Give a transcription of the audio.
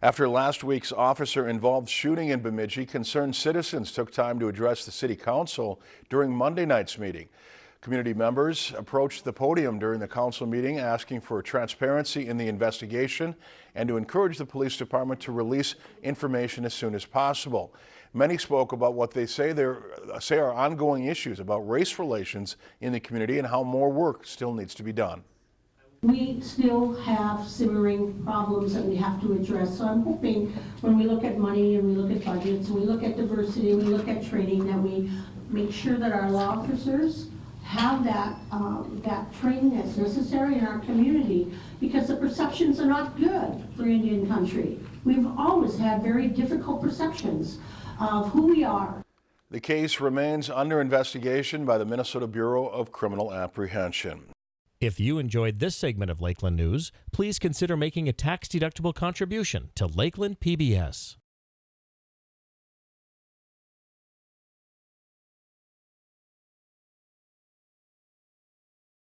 After last week's officer-involved shooting in Bemidji, concerned citizens took time to address the city council during Monday night's meeting. Community members approached the podium during the council meeting asking for transparency in the investigation and to encourage the police department to release information as soon as possible. Many spoke about what they say, say are ongoing issues about race relations in the community and how more work still needs to be done. We still have simmering problems that we have to address. So I'm hoping when we look at money and we look at budgets and we look at diversity and we look at training that we make sure that our law officers have that, um, that training that's necessary in our community because the perceptions are not good for Indian country. We've always had very difficult perceptions of who we are. The case remains under investigation by the Minnesota Bureau of Criminal Apprehension. If you enjoyed this segment of Lakeland News, please consider making a tax-deductible contribution to Lakeland PBS.